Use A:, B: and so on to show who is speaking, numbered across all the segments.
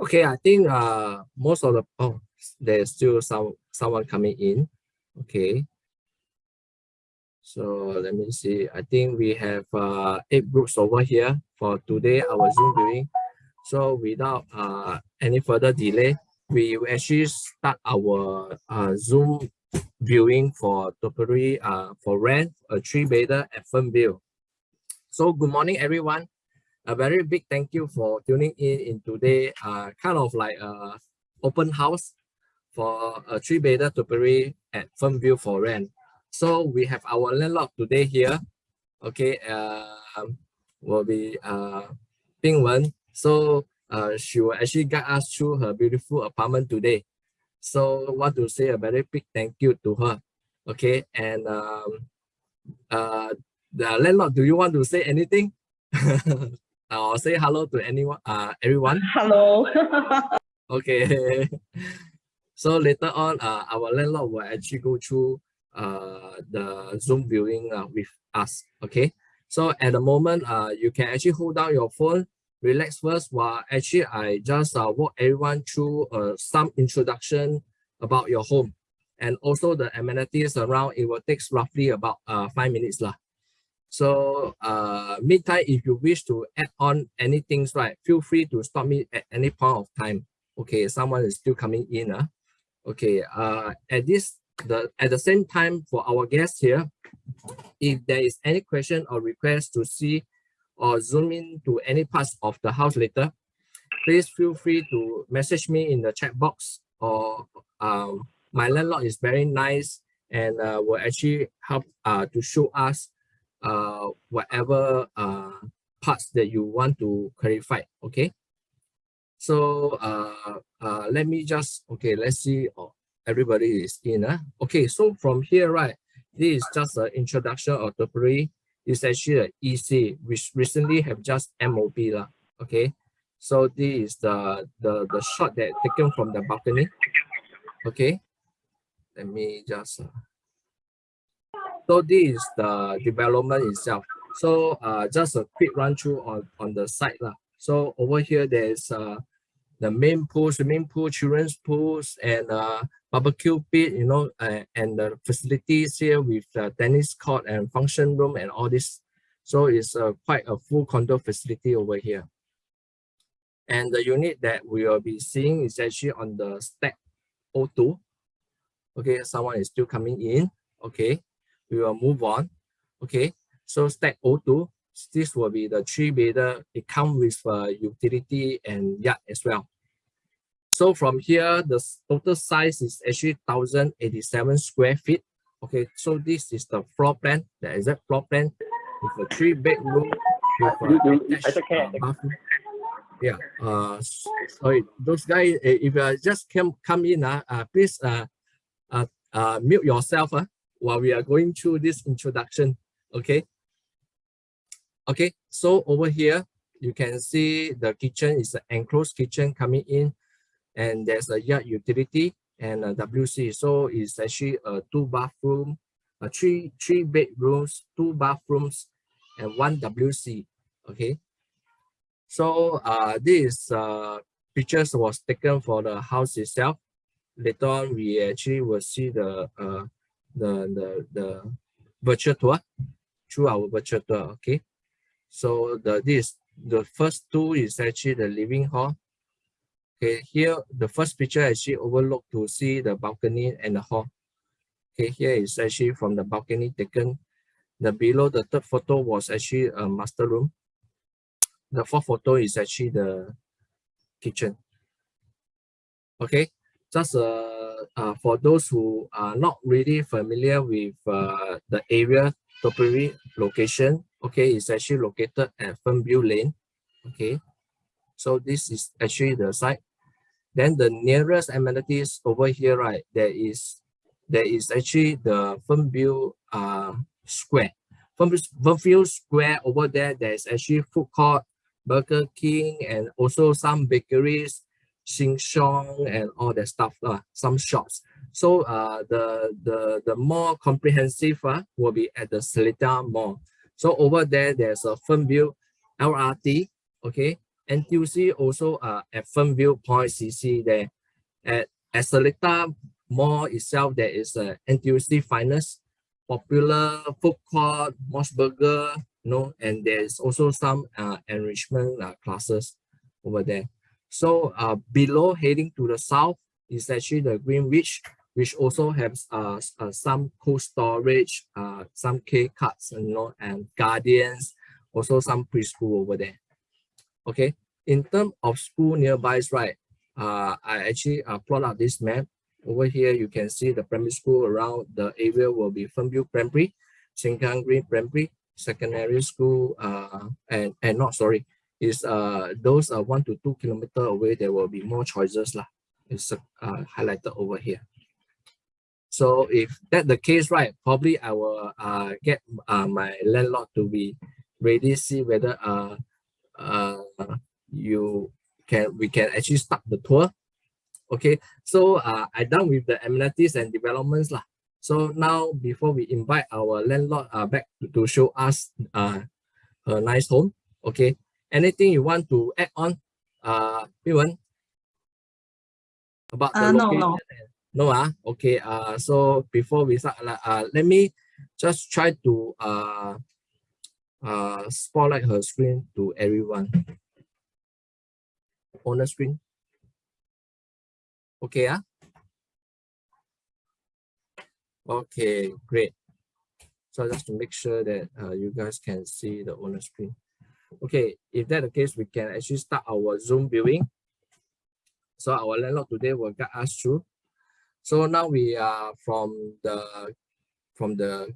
A: Okay, I think uh most of the oh there's still some someone coming in. Okay. So let me see. I think we have uh eight groups over here for today our Zoom viewing. So without uh any further delay, we will actually start our uh Zoom viewing for Topiary uh for rent a three bedder at Fernvale. So good morning everyone a very big thank you for tuning in in today uh kind of like a open house for a three bedder topiary at Fernvale for rent. So we have our landlord today here. Okay, uh, will be uh Ping Wen. So uh she will actually guide us through her beautiful apartment today. So want to say a very big thank you to her. Okay, and um uh the landlord, do you want to say anything? uh, say hello to anyone, uh, everyone.
B: Hello.
A: okay. So later on, uh, our landlord will actually go through uh, the Zoom viewing uh, with us. Okay. So at the moment, uh, you can actually hold down your phone, relax first while actually I just uh, walk everyone through uh, some introduction about your home and also the amenities around. It will take roughly about uh, five minutes. Lah. So uh, meantime, if you wish to add on anything, right, feel free to stop me at any point of time. Okay, someone is still coming in. Uh. Okay, uh, at this, the at the same time for our guests here, if there is any question or request to see or zoom in to any parts of the house later, please feel free to message me in the chat box or um, my landlord is very nice and uh, will actually help uh, to show us uh, whatever uh, parts that you want to clarify, okay? So uh, uh, let me just, okay, let's see, oh, everybody is in. Uh. Okay, so from here, right, this is just an introduction of the pre. It's actually an EC, which recently have just MOP, lah, okay? So this is the, the, the shot that taken from the balcony, okay? Let me just, uh, so this is the development itself. So uh, just a quick run through on, on the site. Lah. So over here, there's uh, the main pool, swimming pool, children's pools, and uh, barbecue pit, you know, uh, and the facilities here with the tennis court and function room and all this. So it's uh, quite a full condo facility over here. And the unit that we will be seeing is actually on the stack O2. Okay, someone is still coming in. Okay, we will move on. Okay, so stack O2, this will be the three bedder. It comes with uh, utility and yard as well. So from here, the total size is actually 1087 square feet. Okay, so this is the floor plan, the exact floor plan with a three bedroom with a attached, uh, Yeah, uh, sorry, those guys, eh, if you just come come in, uh, uh please uh, uh, uh, mute yourself. Uh while we are going through this introduction, okay? Okay, so over here, you can see the kitchen is an enclosed kitchen coming in and there's a yard utility and a WC. So it's actually a two bathroom, a three, three bedrooms, two bathrooms, and one WC, okay? So uh, this uh, pictures was taken for the house itself. Later on, we actually will see the uh, the the the virtual tour through our virtual tour okay? So the this the first two is actually the living hall. Okay here the first picture actually overlook to see the balcony and the hall. Okay here is actually from the balcony taken. The below the third photo was actually a master room. The fourth photo is actually the kitchen. Okay just a uh, for those who are not really familiar with uh, the area topiary location, okay, it's actually located at Fernvale Lane, okay. So this is actually the site. Then the nearest amenities over here, right, there is there is actually the Fernvale uh, Square. Fernvale Square over there, there's actually food court, Burger King, and also some bakeries, Sheng Siong and all that stuff, uh, some shops. So uh, the, the, the more comprehensive uh, will be at the Seletar Mall. So over there, there's a Fernvale LRT, okay? NTUC also uh, at Fernvale Point CC there. At, at Seletar Mall itself, there is a NTUC Finest, popular food court, MOS Burger, you know, and there's also some uh, enrichment uh, classes over there. So uh, below heading to the south is actually the Greenwich, which also has uh, uh, some cold storage, uh, some K cuts, you know, and guardians, also some preschool over there. Okay, in terms of school nearby, right, uh, I actually uh, plot out this map. Over here, you can see the primary school around the area will be Fernvale Primary, Sengkang Green Primary, secondary school, uh, and, and not, sorry, is uh, those are one to two kilometer away, there will be more choices. Lah. It's uh, highlighted over here. So if that the case, right, probably I will uh, get uh, my landlord to be ready, see whether uh, uh, you can we can actually start the tour. Okay, so uh, I done with the amenities and developments lah. So now before we invite our landlord uh, back to, to show us uh, a nice home, okay, anything you want to add on, uh, Yuan? About the
B: uh, no,
A: location?
B: no.
A: No, ah, okay. Uh, so before we start, uh, let me just try to uh, uh, spotlight her screen to everyone. On the screen. Okay, ah. Okay, great. So just to make sure that uh, you guys can see the owner screen. Okay, if that the case, we can actually start our Zoom viewing. So our landlord today will guide us through. So now we are from the from the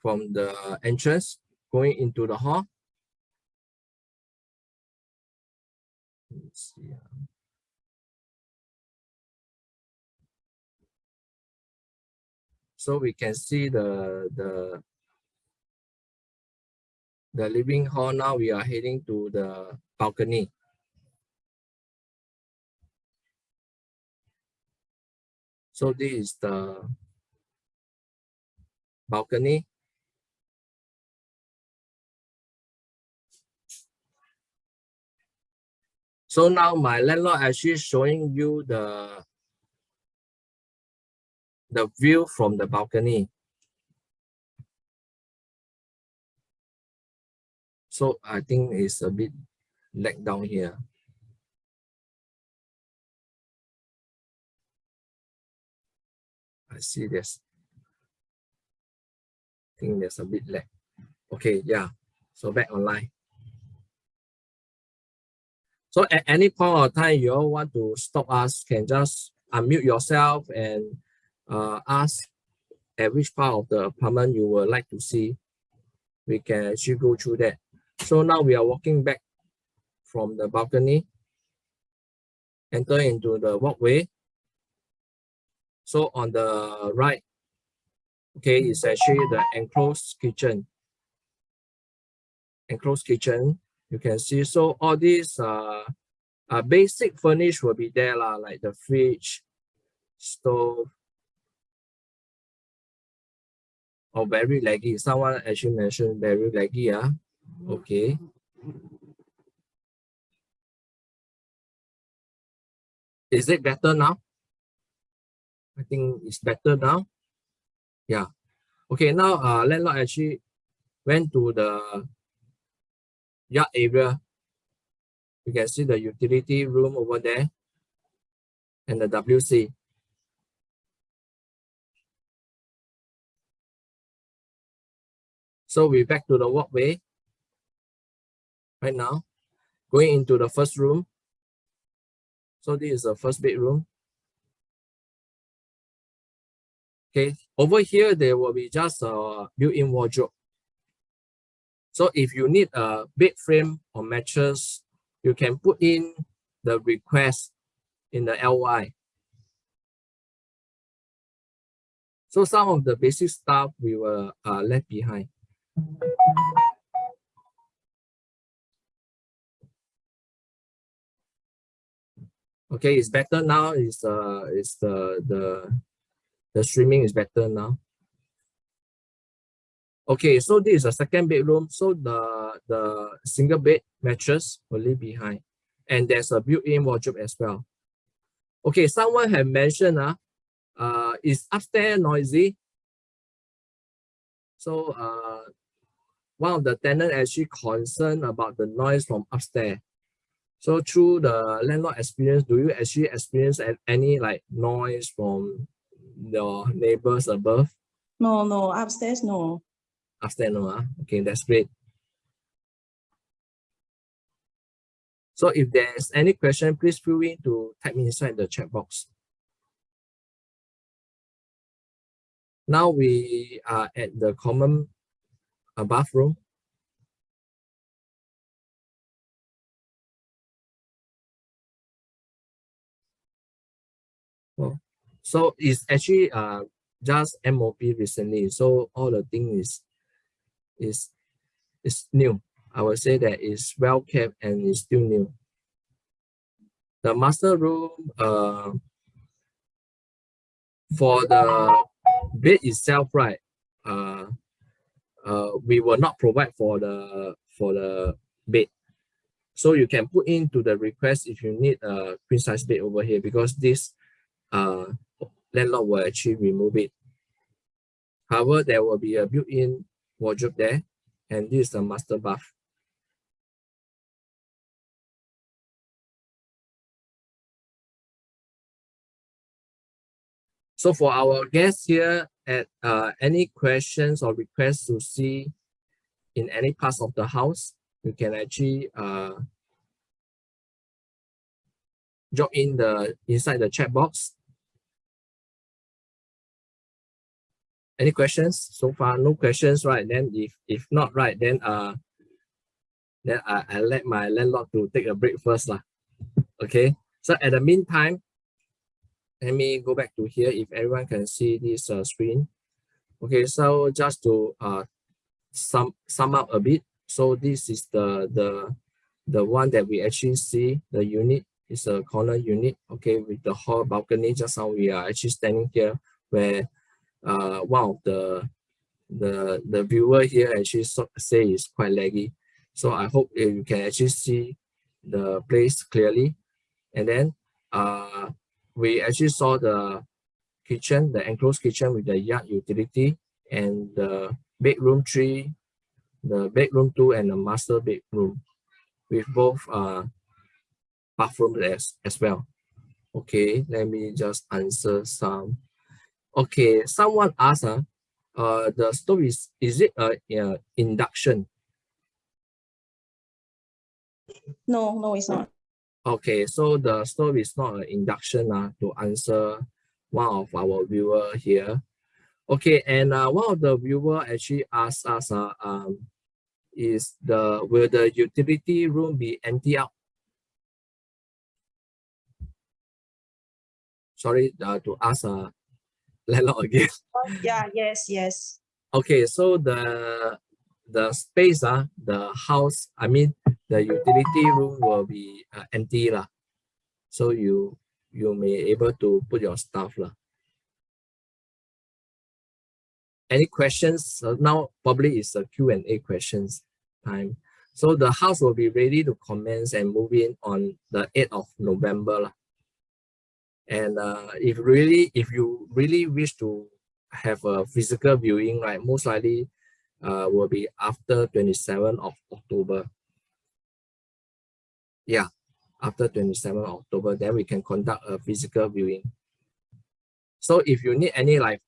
A: from the entrance going into the hall. See. Uh. So we can see the the the living hall now we are heading to the balcony. So this is the balcony. So now my landlord actually showing you the the view from the balcony. So I think it's a bit lag down here. I see this. I think there's a bit lag. Okay, yeah. So back online. So at any point of time you all want to stop us, can just unmute yourself and uh, ask at which part of the apartment you would like to see. We can actually go through that. So now we are walking back from the balcony, enter into the walkway. So on the right, okay, is actually the enclosed kitchen. Enclosed kitchen, you can see. So all these uh, uh basic furnish will be there, lah, like the fridge, stove. Oh, very laggy. Someone actually mentioned very laggy, ah. Okay. Is it better now? I think it's better now. Yeah. Okay, now uh, landlord actually went to the yard area. You can see the utility room over there and the WC. So we back to the walkway right now, going into the first room. So this is the first bedroom. Okay, over here, there will be just a built-in wardrobe. So if you need a bed frame or mattress, you can put in the request in the LOI. So some of the basic stuff we were uh, left behind. Okay, it's better now. Is uh, is the the the streaming is better now. Okay, so this is a second bedroom. So the the single bed mattress will leave behind. And there's a built-in wardrobe as well. Okay, someone had mentioned uh, uh, is upstairs noisy? So uh, one of the tenants actually concerned about the noise from upstairs. So through the landlord experience, do you actually experience any like noise from your neighbors above?
B: No, no, upstairs, no.
A: Upstairs, no. Uh? Okay, that's great. So if there's any question, please feel free to type me inside the chat box. Now we are at the common uh, bathroom. So it's actually uh just MOP recently. So all the thing is is is new. I would say that it's well kept and it's still new. The master room uh for the bed itself, right? Uh uh we will not provide for the for the bed. So you can put into the request if you need a queen size bed over here because this uh, landlord will actually remove it. However, there will be a built-in wardrobe there, and this is the master bath. So for our guests here, at uh, any questions or requests to see in any parts of the house, you can actually uh, drop in the inside the chat box Any questions so far? No questions, right? Then if if not right, then uh then I, I let my landlord to take a break first. Lah. Okay. So at the meantime, let me go back to here if everyone can see this uh, screen. Okay, so just to uh sum sum up a bit. So this is the the the one that we actually see the unit is a corner unit okay with the hall balcony just how we are actually standing here where uh, one of the the the viewer here actually so, say is quite laggy. So I hope you can actually see the place clearly. And then uh, we actually saw the kitchen, the enclosed kitchen with the yard utility and the bedroom three, the bedroom two, and the master bedroom with both uh, bathrooms as, as well. Okay, let me just answer some Okay, someone asked, uh, uh, the stove is, is it a uh, induction?
B: No, no, it's not.
A: Okay, so the stove is not an induction uh, to answer one of our viewer here. Okay, and uh, one of the viewer actually asked us, uh, um, is the will the utility room be empty out? Sorry uh, to ask uh, landlord again.
B: Yeah, yes, yes.
A: Okay, so the the space, uh, the house, I mean, the utility room will be uh, empty. lah. So you you may able to put your stuff. lah. Any questions? Uh, now probably is a Q&A questions time. So the house will be ready to commence and move in on the 8th of November. lah. And uh, if really, if you really wish to have a physical viewing, right, most likely uh, will be after 27th of October. Yeah, after 27th of October, then we can conduct a physical viewing. So if you need any like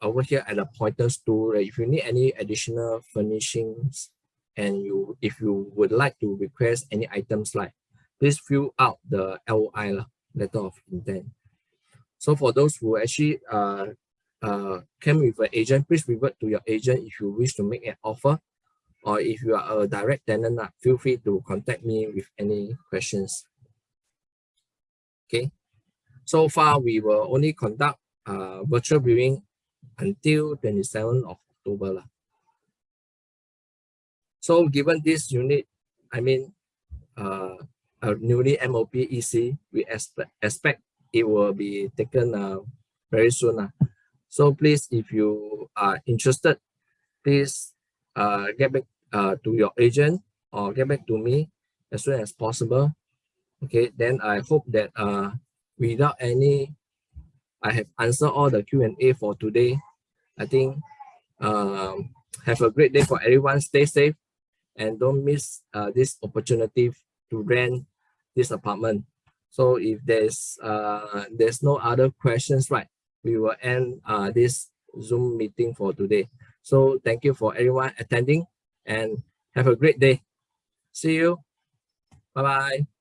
A: over here at the pointers tool, if you need any additional furnishings and you if you would like to request any items like, please fill out the LOI letter of intent. So for those who actually uh, uh, came with an agent, please revert to your agent if you wish to make an offer. Or if you are a direct tenant, uh, feel free to contact me with any questions. Okay, so far we will only conduct uh, virtual viewing until 27th of October. So given this unit, I mean, uh, a newly MOP EC, we expect, expect it will be taken uh, very soon. Uh. So please, if you are interested, please uh, get back uh, to your agent or get back to me as soon as possible. Okay, then I hope that uh, without any, I have answered all the Q&A for today. I think um, have a great day for everyone. Stay safe and don't miss uh, this opportunity to rent this apartment. So if there's uh, there's no other questions, right, we will end uh, this Zoom meeting for today. So thank you for everyone attending and have a great day. See you. Bye-bye.